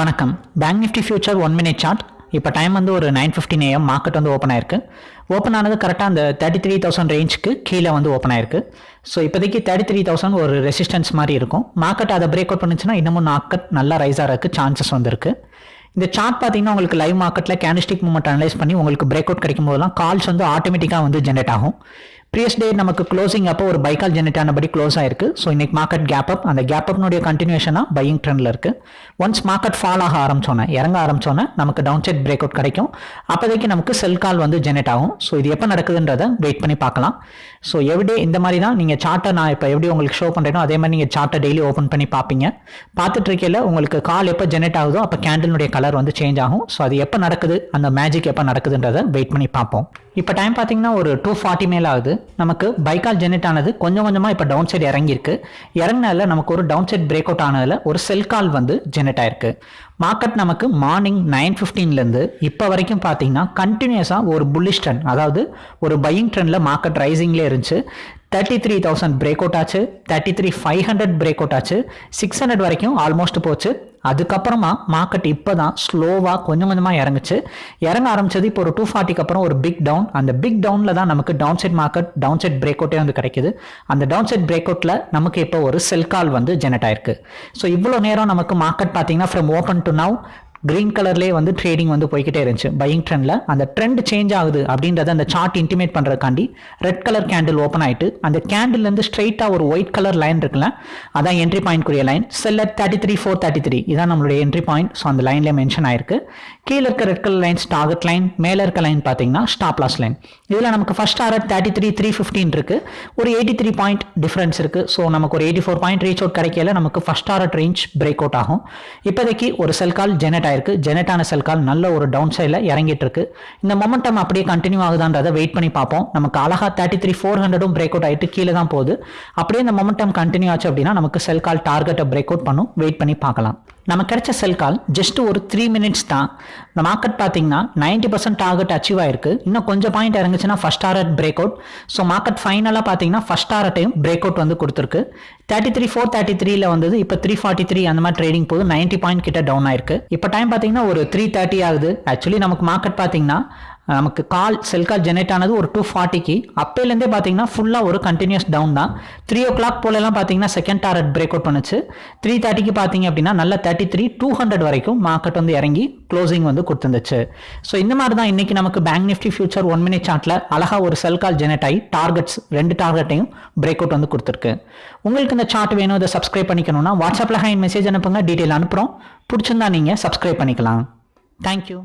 வணக்கம். Bank Nifty future one minute chart இப்போ time வந்து ஒரு நைன் ஃபிஃப்டின் ஏஎம் மார்க்கெட் வந்து ஓப்பன் ஆயிருக்கு. ஓப்பன் ஆனது கரெக்டாக அந்த தேர்ட்டி த்ரீ தௌசண்ட் ரேஞ்சுக்கு கீழே வந்து ஓப்பன் ஆயிருக்கு. ஸோ இப்போதைக்கு தேர்ட்டி த்ரீ தௌசண்ட் ஒரு ரெசிஸ்டன்ஸ் மாதிரி இருக்கும். மார்க்கெட் அதை பிரேக் அவுட் பண்ணுச்சுன்னா இன்னமும் மார்க்கெட் நல்லா ரைஸ் ஆகிறதுக்கு சான்சஸ் வந்திருக்கு. இந்த சார்ட் பார்த்தீங்கன்னா உங்களுக்கு லைவ் மார்க்கெட்டில் கேண்டிஸ்டிக் மூமெண்ட் அனலைஸ் பண்ணி உங்களுக்கு பிரேக் அவுட் கிடைக்கும் போதெல்லாம் கால்ஸ் வந்து ஆட்டோமேட்டிக்காக வந்து ஜென்ரேட் ஆகும். ப்ரீவியஸ் டே நமக்கு க்ளோசிங் அப்போ ஒரு பைக்கால் ஜெனரேட் ஆனபடி க்ளோஸ் ஆயிருக்கு. ஸோ இன்னைக்கு மார்க்கெட் கேப் அப் அந்த கேப் அப்னுடைய கண்டினியூஷனாக பையிங் ட்ரெண்டில் இருக்கு. ஒன்ஸ் மார்க்கெட் ஃபால் ஆக ஆரம்பிச்சோன்னே இறங்க ஆரம்பிச்சோன்னே நமக்கு டவுன் சைட் பிரேக் அவுட் கிடைக்கும். அப்போதைக்கு நமக்கு செல் கால் வந்து ஜெனரேட் ஆகும். ஸோ இது எப்போ நடக்குதுன்றதை வெயிட் பண்ணி பார்க்கலாம். ஸோ எவ்ரிடே இந்த மாதிரி தான் நீங்கள் சார்ட்டை நான் இப்போ எப்படி உங்களுக்கு ஷோ பண்ணுறேனோ அதே மாதிரி நீங்கள் சார்ட்டை டெய்லி ஓப்பன் பண்ணி பார்ப்பீங்க. பார்த்துட்டு இருக்கையில் உங்களுக்கு கால் எப்போ ஜெனரேட் ஆகுதோ அப்போ கேண்டிலுடைய கலர் வந்து சேஞ்ச் ஆகும். ஸோ அது எப்போ நடக்குது அந்த மேஜிக் எப்போ நடக்குதுன்றதை வெயிட் பண்ணி பார்ப்போம். இப்போ டைம் பார்த்தீங்கன்னா ஒரு டூ ஃபார்ட்டி மேல் ஆகுது. நமக்கு பைக்கால் ஜெனரேட் ஆனது கொஞ்சம் கொஞ்சமாக இப்போ டவுன் சைடு இறங்கியிருக்கு. இறங்கினால நமக்கு ஒரு டவுன் சைட் பிரேக் அவுட் ஆனதில் ஒரு செல் கால் வந்து ஜெனரேட் ஆயிருக்கு. மார்க்கெட் நமக்கு மார்னிங் நைன் ஃபிஃப்டீன்லேருந்து இப்போ வரைக்கும் பார்த்தீங்கன்னா கண்டினியூஸாக ஒரு புல்லிஷ் ட்ரெண்ட் அதாவது ஒரு பையிங் ட்ரெண்டில் மார்க்கெட் ரைசிங்லேயே இருந்துச்சு. Thirty three thousand break out ஆச்சு. Thirty three five hundred break out ஆச்சு. சிக்ஸ் ஹண்ட்ரட் வரைக்கும் ஆல்மோஸ்ட் போச்சு. அதுக்கப்புறமா மார்க்கெட் இப்போ தான் ஸ்லோவாக கொஞ்சம் கொஞ்சமாக இறங்குச்சு. இறங்க ஆரம்பிச்சது இப்போ ஒரு டூ ஃபார்ட்டிக்கு அப்புறம் ஒரு பிக் டவுன் அந்த பிக் டவுனில் தான் நமக்கு down side market down side break அவுட்டே வந்து கிடைக்குது. அந்த டவுன் சைட் பிரேக் அவுட்டில் நமக்கு இப்போ ஒரு செல் கால் வந்து ஜெனரேட் ஆயிருக்கு. ஸோ இவ்வளோ நேரம் நமக்கு மார்க்கெட் பார்த்தீங்கன்னா from open to now green கலர்லேயே வந்து ட்ரேடிங் வந்து போய்கிட்டே இருந்துச்சு. பையிங் ட்ரெண்டில் அந்த ட்ரெண்ட் சேஞ்ச் ஆகுது அப்படின்றத அந்த சார்ட் இன்டிமேட் பண்ணுறதுக்காண்டி ரெட் கலர் கேண்டில் ஓப்பன் ஆயிட்டு அந்த கேண்டில்லேருந்து ஸ்ட்ரைட்டாக ஒரு ஒயிட் கலர் லைன் இருக்குல்ல அதான் entry point குரிய line seller thirty three four thirty three இதான் நம்மளுடைய என்ட்ரி பாயிண்ட் ஸோ அந்த லைனில் மென்ஷன் ஆயிருக்கு. கீழே இருக்க red colour lines target line மேலே இருக்க லைன் பார்த்தீங்கன்னா ஸ்டாப் லாஸ் லைன் இதில் நமக்கு ஃபர்ஸ்ட் ஆர்ட் தேர்ட்டி த்ரீ த்ரீ ஃபிஃப்டின் இருக்கு. ஒரு எயிட்டி த்ரீ பாயிண்ட் டிஃபரன்ஸ் இருக்கு. ஸோ நமக்கு ஒரு eighty four point reach out கிடைக்கல நமக்கு ஃபர்ஸ்ட் ஆர்ட் ரேஞ்ச் பிரேக் அவுட் ஆகும். இப்போதைக்கு ஒரு செல் கால் ஜெனரேட் ஆயிருக்கு. ஜெனட்டான செல் கால் நல்ல ஒரு டவுன் சைடில் இறங்கிட்டு இருக்கு இந்த மொமெண்டம் அப்படியே கண்டினியூ ஆகுதான்றதை வெயிட் பண்ணி பார்ப்போம். நமக்கு அழகா தேர்ட்டி த்ரீ ஃபோர் ஹண்ட்ரடும் பிரேக் அவுட் ஆயிட்டு கீழே தான் போகுது. அப்படியே இந்த மொமெண்டம் கண்டினியூ ஆச்சு அப்படின்னா நமக்கு செல் கால் டார்கெட்டை பிரேக் அவுட் பண்ணும். வெயிட் பண்ணி பார்க்கலாம். நம்ம கிடைச்ச செல் கால் ஜஸ்ட் ஒரு த்ரீ மினிட்ஸ் தான். இந்த மார்க்கெட் பார்த்தீங்கன்னா நைன்டி பர்சன்ட் டார்கெட் அச்சீவ் ஆயிருக்கு. இன்னும் கொஞ்சம் point இறங்குச்சுன்னா first target break out so market ஃபைனலாக பார்த்தீங்கன்னா ஃபர்ஸ்ட் டாரட்டையும் பிரேக் அவுட் வந்து கொடுத்துருக்கு. தேர்ட்டி த்ரீ ஃபோர் தேர்ட்டி த்ரீல வந்தது இப்போ த்ரீ ஃபார்ட்டி த்ரீ அந்த மாதிரி ட்ரேடிங் போது நைன்டி பாயிண்ட் கிட்ட டவுன் ஆயிருக்கு. இப்போ டைம் பார்த்தீங்கன்னா ஒரு த்ரீ தேர்ட்டி ஆகுது. ஆக்சுவலி நமக்கு மார்க்கெட் பார்த்தீங்கன்னா நமக்கு கால் செல் கால் ஜெனரேட் ஆனது ஒரு டூ ஃபார்ட்டிக்கு அப்போலேருந்தே பார்த்தீங்கன்னா ஃபுல்லாக ஒரு கண்டினியூஸ் டவுன் தான். த்ரீ ஓ கிளாக் போலலாம் பார்த்தீங்கன்னா செகண்ட் டாரட் பிரேக் அவுட் பண்ணுச்சு. த்ரீ தேர்ட்டிக்கு பார்த்தீங்க அப்படின்னா நல்ல தேர்ட்டி த்ரீ டூ ஹண்ட்ரட் வரைக்கும் மார்க்கெட் வந்து இறங்கி க்ளோசிங் வந்து கொடுத்துருந்துச்சு. ஸோ இந்த மாதிரி தான் இன்றைக்கி நமக்கு bank Nifty future one minute சார்ட்டில் அழகாக ஒரு செல் கால் ஜெனரேட் ஆகி டார்கெட்ஸ் ரெண்டு டார்கெட்டையும் பிரேக் அவுட் வந்து கொடுத்துருக்கு. உங்களுக்கு இந்த சார்ட் வேணும் இதை சப்ஸ்கிரைப் பண்ணிக்கணும்னா வாட்ஸ்அப்பில் ஹைன் மெசேஜ் அனுப்புங்க டீட்டெயில் அனுப்புகிறோம் பிடிச்சிருந்தா நீங்கள் சப்ஸ்கிரைப் பண்ணிக்கலாம். தேங்க்யூ